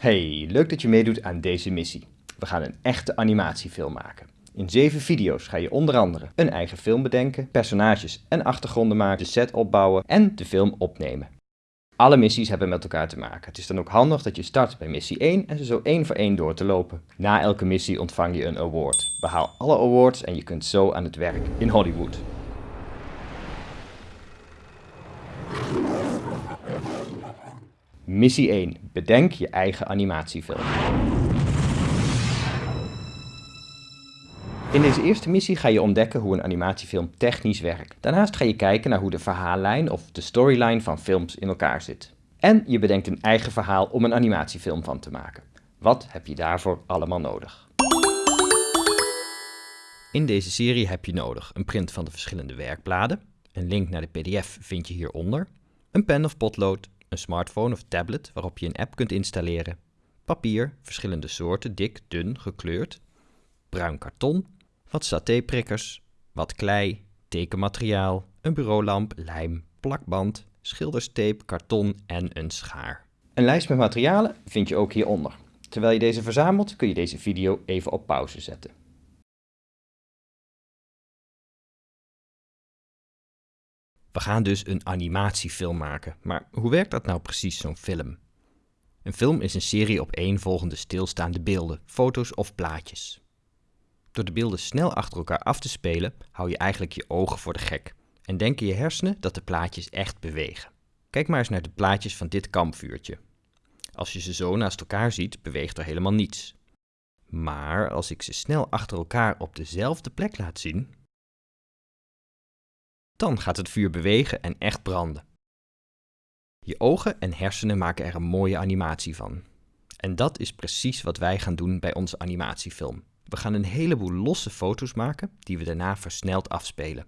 Hey, leuk dat je meedoet aan deze missie. We gaan een echte animatiefilm maken. In zeven video's ga je onder andere een eigen film bedenken, personages en achtergronden maken, de set opbouwen en de film opnemen. Alle missies hebben met elkaar te maken. Het is dan ook handig dat je start bij missie 1 en ze zo één voor één door te lopen. Na elke missie ontvang je een award. Behaal alle awards en je kunt zo aan het werk in Hollywood. Missie 1. Bedenk je eigen animatiefilm. In deze eerste missie ga je ontdekken hoe een animatiefilm technisch werkt. Daarnaast ga je kijken naar hoe de verhaallijn of de storyline van films in elkaar zit. En je bedenkt een eigen verhaal om een animatiefilm van te maken. Wat heb je daarvoor allemaal nodig? In deze serie heb je nodig een print van de verschillende werkbladen, een link naar de pdf vind je hieronder, een pen of potlood, een smartphone of tablet waarop je een app kunt installeren, papier, verschillende soorten, dik, dun, gekleurd, bruin karton, wat satéprikkers, wat klei, tekenmateriaal, een bureaulamp, lijm, plakband, schilderstape, karton en een schaar. Een lijst met materialen vind je ook hieronder. Terwijl je deze verzamelt kun je deze video even op pauze zetten. We gaan dus een animatiefilm maken. Maar hoe werkt dat nou precies, zo'n film? Een film is een serie op één volgende stilstaande beelden, foto's of plaatjes. Door de beelden snel achter elkaar af te spelen, hou je eigenlijk je ogen voor de gek en denken je hersenen dat de plaatjes echt bewegen. Kijk maar eens naar de plaatjes van dit kampvuurtje. Als je ze zo naast elkaar ziet, beweegt er helemaal niets. Maar als ik ze snel achter elkaar op dezelfde plek laat zien, dan gaat het vuur bewegen en echt branden. Je ogen en hersenen maken er een mooie animatie van. En dat is precies wat wij gaan doen bij onze animatiefilm. We gaan een heleboel losse foto's maken die we daarna versneld afspelen.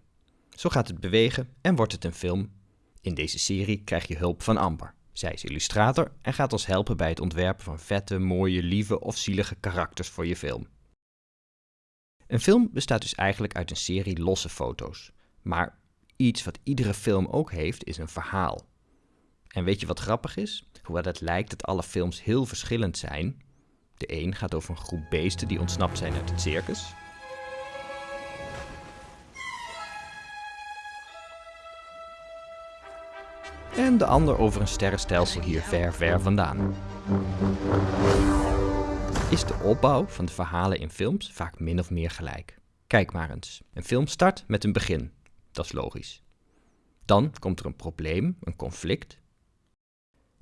Zo gaat het bewegen en wordt het een film. In deze serie krijg je hulp van Amber. Zij is illustrator en gaat ons helpen bij het ontwerpen van vette, mooie, lieve of zielige karakters voor je film. Een film bestaat dus eigenlijk uit een serie losse foto's. Maar iets wat iedere film ook heeft, is een verhaal. En weet je wat grappig is? Hoewel het lijkt dat alle films heel verschillend zijn. De een gaat over een groep beesten die ontsnapt zijn uit het circus. En de ander over een sterrenstelsel hier ver, ver vandaan. Is de opbouw van de verhalen in films vaak min of meer gelijk? Kijk maar eens. Een film start met een begin. Dat is logisch. Dan komt er een probleem, een conflict.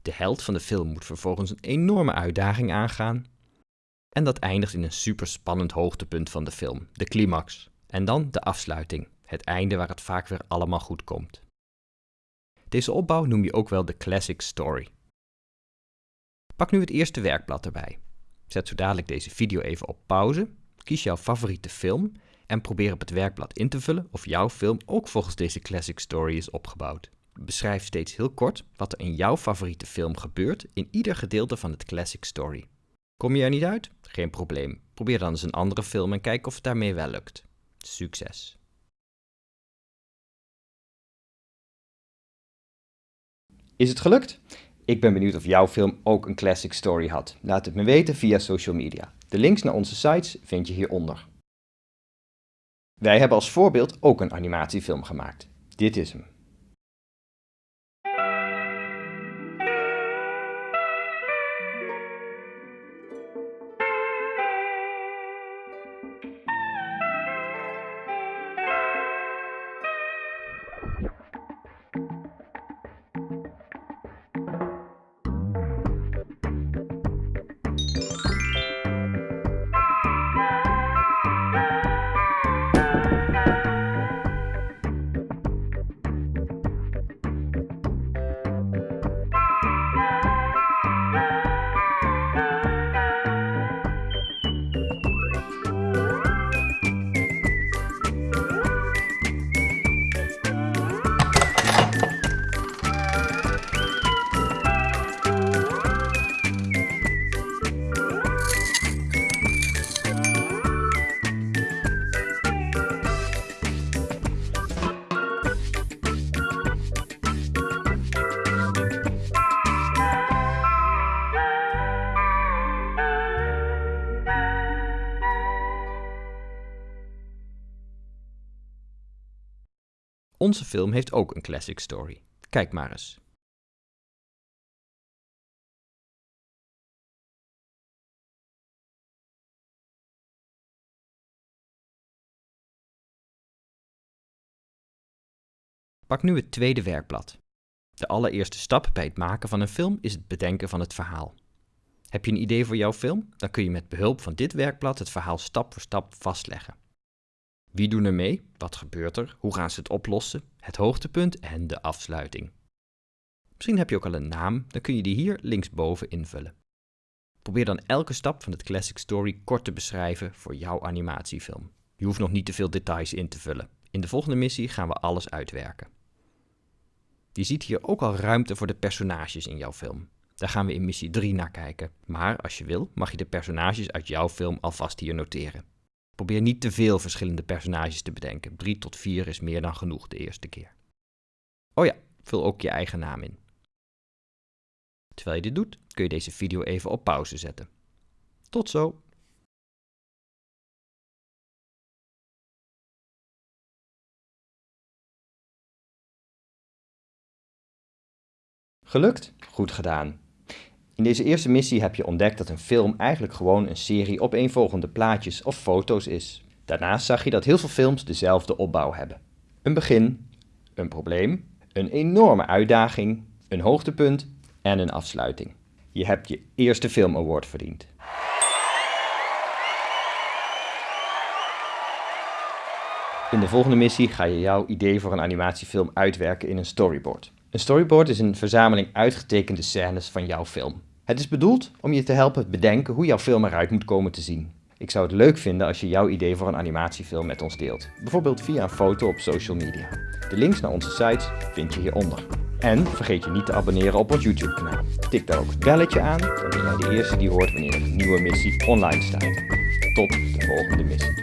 De held van de film moet vervolgens een enorme uitdaging aangaan. En dat eindigt in een super spannend hoogtepunt van de film, de climax. En dan de afsluiting, het einde waar het vaak weer allemaal goed komt. Deze opbouw noem je ook wel de classic story. Pak nu het eerste werkblad erbij. Zet zo dadelijk deze video even op pauze, kies jouw favoriete film en probeer op het werkblad in te vullen of jouw film ook volgens deze classic story is opgebouwd. Beschrijf steeds heel kort wat er in jouw favoriete film gebeurt in ieder gedeelte van het classic story. Kom je er niet uit? Geen probleem. Probeer dan eens een andere film en kijk of het daarmee wel lukt. Succes! Is het gelukt? Ik ben benieuwd of jouw film ook een classic story had. Laat het me weten via social media. De links naar onze sites vind je hieronder. Wij hebben als voorbeeld ook een animatiefilm gemaakt. Dit is hem. Onze film heeft ook een classic story. Kijk maar eens. Pak nu het tweede werkblad. De allereerste stap bij het maken van een film is het bedenken van het verhaal. Heb je een idee voor jouw film? Dan kun je met behulp van dit werkblad het verhaal stap voor stap vastleggen. Wie doen er mee? Wat gebeurt er? Hoe gaan ze het oplossen? Het hoogtepunt en de afsluiting. Misschien heb je ook al een naam, dan kun je die hier linksboven invullen. Probeer dan elke stap van het Classic Story kort te beschrijven voor jouw animatiefilm. Je hoeft nog niet te veel details in te vullen. In de volgende missie gaan we alles uitwerken. Je ziet hier ook al ruimte voor de personages in jouw film. Daar gaan we in missie 3 naar kijken. Maar als je wil, mag je de personages uit jouw film alvast hier noteren. Probeer niet te veel verschillende personages te bedenken. 3 tot 4 is meer dan genoeg de eerste keer. Oh ja, vul ook je eigen naam in. Terwijl je dit doet, kun je deze video even op pauze zetten. Tot zo! Gelukt? Goed gedaan. In deze eerste missie heb je ontdekt dat een film eigenlijk gewoon een serie opeenvolgende plaatjes of foto's is. Daarnaast zag je dat heel veel films dezelfde opbouw hebben. Een begin, een probleem, een enorme uitdaging, een hoogtepunt en een afsluiting. Je hebt je eerste film award verdiend. In de volgende missie ga je jouw idee voor een animatiefilm uitwerken in een storyboard. Een storyboard is een verzameling uitgetekende scènes van jouw film. Het is bedoeld om je te helpen bedenken hoe jouw film eruit moet komen te zien. Ik zou het leuk vinden als je jouw idee voor een animatiefilm met ons deelt. Bijvoorbeeld via een foto op social media. De links naar onze sites vind je hieronder. En vergeet je niet te abonneren op ons YouTube kanaal. Tik daar ook het belletje aan, dan ben jij de eerste die hoort wanneer een nieuwe missie online staat. Tot de volgende missie.